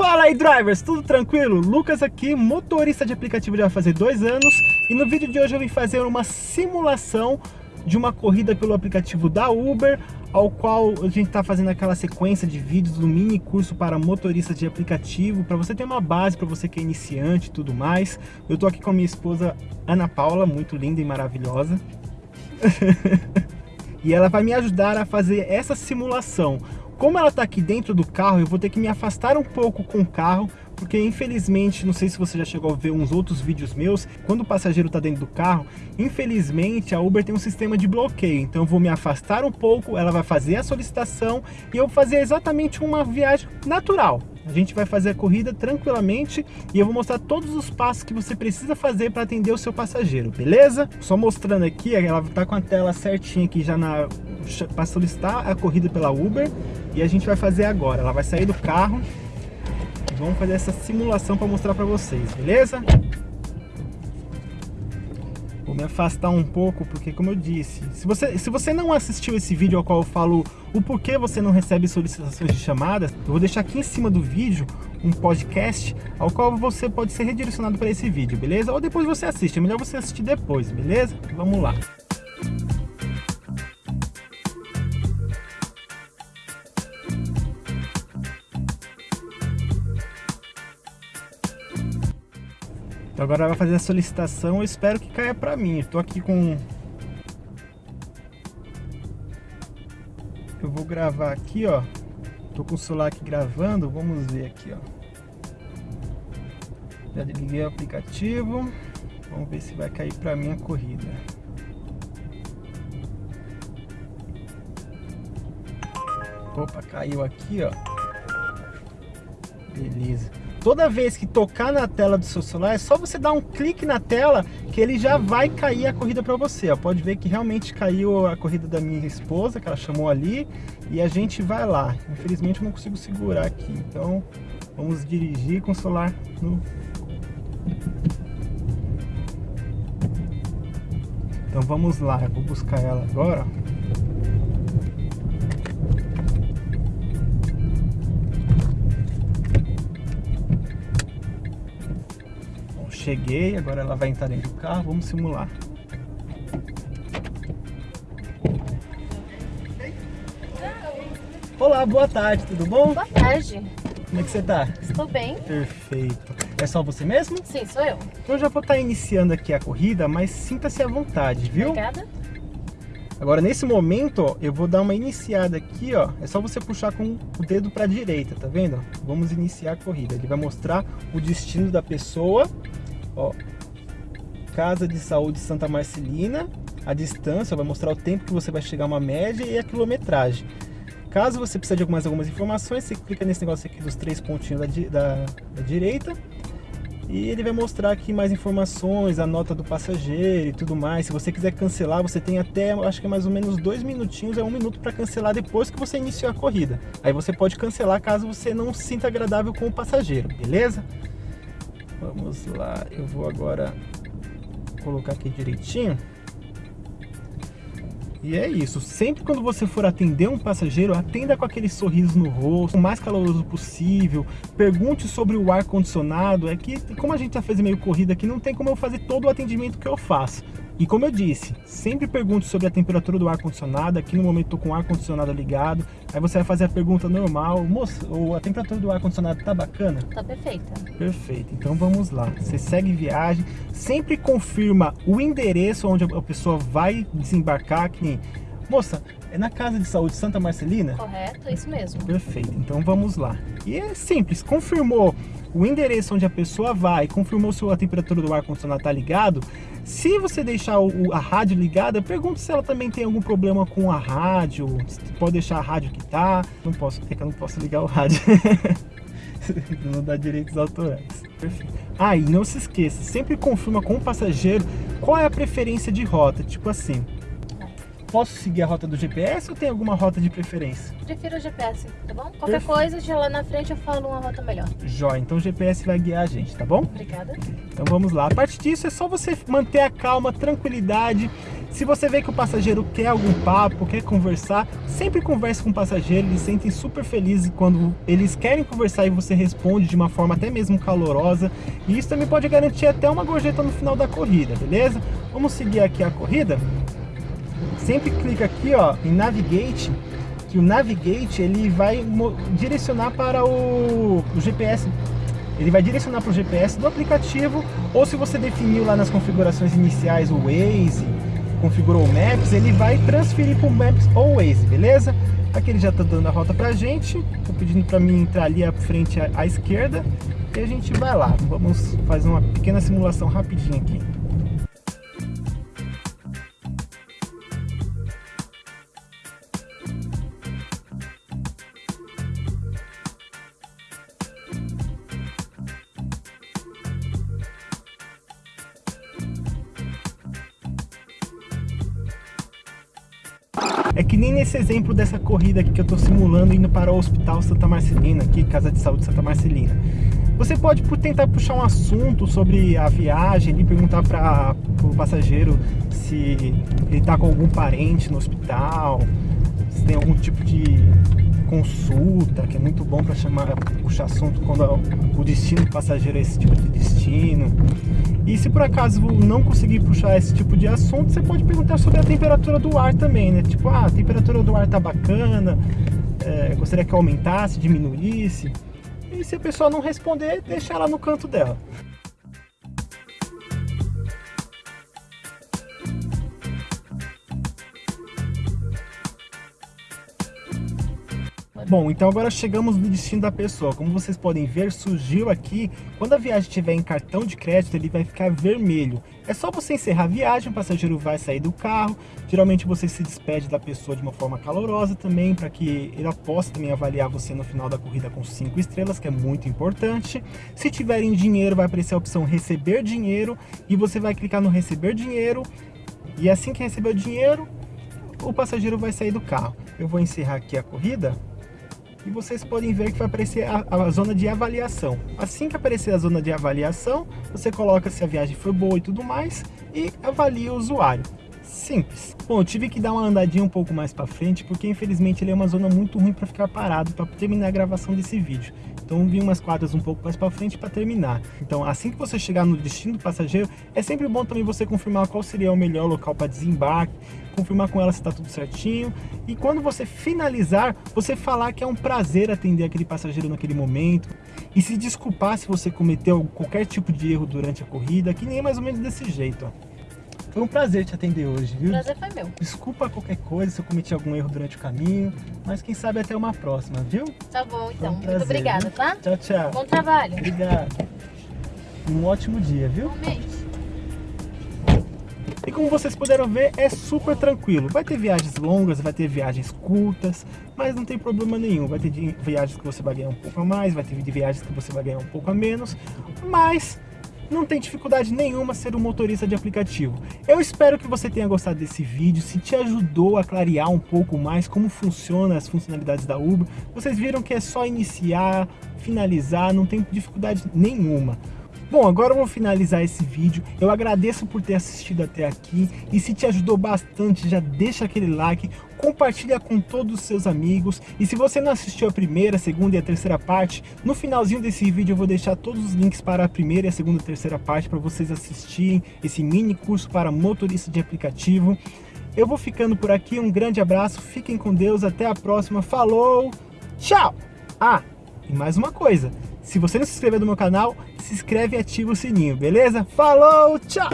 Fala aí drivers, tudo tranquilo? Lucas aqui, motorista de aplicativo já fazer dois anos e no vídeo de hoje eu vim fazer uma simulação de uma corrida pelo aplicativo da Uber ao qual a gente está fazendo aquela sequência de vídeos do mini curso para motoristas de aplicativo para você ter uma base, para você que é iniciante e tudo mais. Eu tô aqui com a minha esposa Ana Paula, muito linda e maravilhosa. e ela vai me ajudar a fazer essa simulação como ela está aqui dentro do carro, eu vou ter que me afastar um pouco com o carro, porque infelizmente, não sei se você já chegou a ver uns outros vídeos meus, quando o passageiro está dentro do carro, infelizmente a Uber tem um sistema de bloqueio, então eu vou me afastar um pouco, ela vai fazer a solicitação e eu vou fazer exatamente uma viagem natural. A gente vai fazer a corrida tranquilamente e eu vou mostrar todos os passos que você precisa fazer para atender o seu passageiro, beleza? Só mostrando aqui, ela está com a tela certinha aqui já na para solicitar a corrida pela Uber e a gente vai fazer agora. Ela vai sair do carro e vamos fazer essa simulação para mostrar para vocês, beleza? Vou me afastar um pouco, porque como eu disse, se você, se você não assistiu esse vídeo ao qual eu falo o porquê você não recebe solicitações de chamadas, eu vou deixar aqui em cima do vídeo um podcast ao qual você pode ser redirecionado para esse vídeo, beleza? Ou depois você assiste, é melhor você assistir depois, beleza? Vamos lá. Então agora vai fazer a solicitação, eu espero que caia para mim. Estou aqui com... Eu vou gravar aqui, ó. Tô com o celular aqui gravando, vamos ver aqui, ó. Já liguei o aplicativo. Vamos ver se vai cair para mim a corrida. Opa, caiu aqui, ó. Beleza. Toda vez que tocar na tela do seu celular, é só você dar um clique na tela que ele já vai cair a corrida para você. Ó. Pode ver que realmente caiu a corrida da minha esposa, que ela chamou ali, e a gente vai lá. Infelizmente eu não consigo segurar aqui, então vamos dirigir com o celular no... Então vamos lá, eu vou buscar ela agora. Cheguei, agora ela vai entrar dentro do carro, vamos simular. Olá, boa tarde, tudo bom? Boa tarde. Como é que você tá? Estou bem. Perfeito. É só você mesmo? Sim, sou eu. Então eu já vou estar iniciando aqui a corrida, mas sinta-se à vontade, viu? Obrigada. Agora, nesse momento, ó, eu vou dar uma iniciada aqui, ó. É só você puxar com o dedo para a direita, tá vendo? Vamos iniciar a corrida. Ele vai mostrar o destino da pessoa Ó, Casa de Saúde Santa Marcelina, a distância, vai mostrar o tempo que você vai chegar uma média e a quilometragem. Caso você precise de mais algumas informações, você clica nesse negócio aqui dos três pontinhos da, da, da direita e ele vai mostrar aqui mais informações, a nota do passageiro e tudo mais. Se você quiser cancelar, você tem até, acho que é mais ou menos dois minutinhos, é um minuto para cancelar depois que você iniciou a corrida. Aí você pode cancelar caso você não se sinta agradável com o passageiro, beleza? Vamos lá, eu vou agora colocar aqui direitinho. E é isso, sempre quando você for atender um passageiro, atenda com aquele sorriso no rosto, o mais caloroso possível, pergunte sobre o ar-condicionado, é que como a gente já fez meio corrida aqui, não tem como eu fazer todo o atendimento que eu faço. E como eu disse, sempre pergunte sobre a temperatura do ar-condicionado, aqui no momento estou com o ar-condicionado ligado, aí você vai fazer a pergunta normal, moça, a temperatura do ar-condicionado tá bacana? Tá perfeita. Perfeito, então vamos lá, você segue viagem, sempre confirma o endereço onde a pessoa vai desembarcar, que nem, moça, é na Casa de Saúde Santa Marcelina? Correto, é isso mesmo. Perfeito, então vamos lá. E é simples, confirmou o endereço onde a pessoa vai, confirmou se a temperatura do ar-condicionado está ligado, se você deixar o, a rádio ligada, pergunta se ela também tem algum problema com a rádio, pode deixar a rádio que tá. Não posso, é que eu não posso ligar o rádio. não dá direitos autorais. Perfeito. Ah, e não se esqueça, sempre confirma com o passageiro qual é a preferência de rota, tipo assim. Posso seguir a rota do GPS ou tem alguma rota de preferência? Prefiro o GPS, tá bom? Qualquer Perfeito. coisa, já lá na frente eu falo uma rota melhor. Jóia, então o GPS vai guiar a gente, tá bom? Obrigada. Então vamos lá. A partir disso é só você manter a calma, tranquilidade. Se você vê que o passageiro quer algum papo, quer conversar, sempre converse com o passageiro, eles sentem super felizes quando eles querem conversar e você responde de uma forma até mesmo calorosa. E isso também pode garantir até uma gorjeta no final da corrida, beleza? Vamos seguir aqui a corrida. Sempre clica aqui ó, em Navigate, que o Navigate ele vai direcionar para o, o GPS ele vai direcionar para o GPS do aplicativo, ou se você definiu lá nas configurações iniciais o Waze, configurou o Maps, ele vai transferir para o Maps ou Waze, beleza? Aqui ele já está dando a rota para a gente, estou pedindo para mim entrar ali à frente à, à esquerda, e a gente vai lá. Vamos fazer uma pequena simulação rapidinho aqui. Nem nesse exemplo dessa corrida aqui que eu estou simulando indo para o Hospital Santa Marcelina, aqui, Casa de Saúde Santa Marcelina. Você pode tentar puxar um assunto sobre a viagem e perguntar para o passageiro se ele está com algum parente no hospital, se tem algum tipo de consulta, que é muito bom para chamar, puxar assunto quando o destino do passageiro é esse tipo de destino. E se por acaso não conseguir puxar esse tipo de assunto, você pode perguntar sobre a temperatura do ar também, né? Tipo, ah, a temperatura do ar tá bacana, é, gostaria que aumentasse, diminuísse. E se a pessoa não responder, deixa ela no canto dela. Bom, então agora chegamos no destino da pessoa. Como vocês podem ver, surgiu aqui, quando a viagem estiver em cartão de crédito, ele vai ficar vermelho. É só você encerrar a viagem, o passageiro vai sair do carro. Geralmente você se despede da pessoa de uma forma calorosa também, para que ele possa também avaliar você no final da corrida com 5 estrelas, que é muito importante. Se tiverem dinheiro, vai aparecer a opção receber dinheiro, e você vai clicar no receber dinheiro, e assim que receber o dinheiro, o passageiro vai sair do carro. Eu vou encerrar aqui a corrida e vocês podem ver que vai aparecer a, a, zona de avaliação. Assim que aparecer a zona de avaliação, você coloca se a viagem foi boa e tudo mais e avalia o usuário. Simples. Bom, tive que dar uma andadinha um pouco mais para frente porque infelizmente ele é uma zona muito ruim para ficar parado para terminar a gravação desse vídeo. Então vim umas quadras um pouco mais para frente para terminar. Então assim que você chegar no destino do passageiro, é sempre bom também você confirmar qual seria o melhor local para desembarque, confirmar com ela se está tudo certinho. E quando você finalizar, você falar que é um prazer atender aquele passageiro naquele momento. E se desculpar se você cometeu qualquer tipo de erro durante a corrida, que nem é mais ou menos desse jeito, ó. Foi um prazer te atender hoje, viu? O prazer foi meu. Desculpa qualquer coisa se eu cometi algum erro durante o caminho, mas quem sabe até uma próxima, viu? Tá bom, então. Um prazer, Muito obrigada, viu? tá? Tchau, tchau. Bom trabalho. Obrigado. Um ótimo dia, viu? Realmente. E como vocês puderam ver, é super tranquilo. Vai ter viagens longas, vai ter viagens curtas, mas não tem problema nenhum. Vai ter viagens que você vai ganhar um pouco a mais, vai ter viagens que você vai ganhar um pouco a menos, mas não tem dificuldade nenhuma ser um motorista de aplicativo. Eu espero que você tenha gostado desse vídeo, se te ajudou a clarear um pouco mais como funciona as funcionalidades da Uber. Vocês viram que é só iniciar, finalizar, não tem dificuldade nenhuma. Bom, agora eu vou finalizar esse vídeo. Eu agradeço por ter assistido até aqui. E se te ajudou bastante, já deixa aquele like, compartilha com todos os seus amigos. E se você não assistiu a primeira, segunda e a terceira parte, no finalzinho desse vídeo eu vou deixar todos os links para a primeira, a segunda e a terceira parte para vocês assistirem esse mini curso para motorista de aplicativo. Eu vou ficando por aqui, um grande abraço, fiquem com Deus, até a próxima, falou, tchau! Ah, e mais uma coisa, se você não se inscreveu no meu canal, se inscreve e ativa o sininho, beleza? Falou, tchau!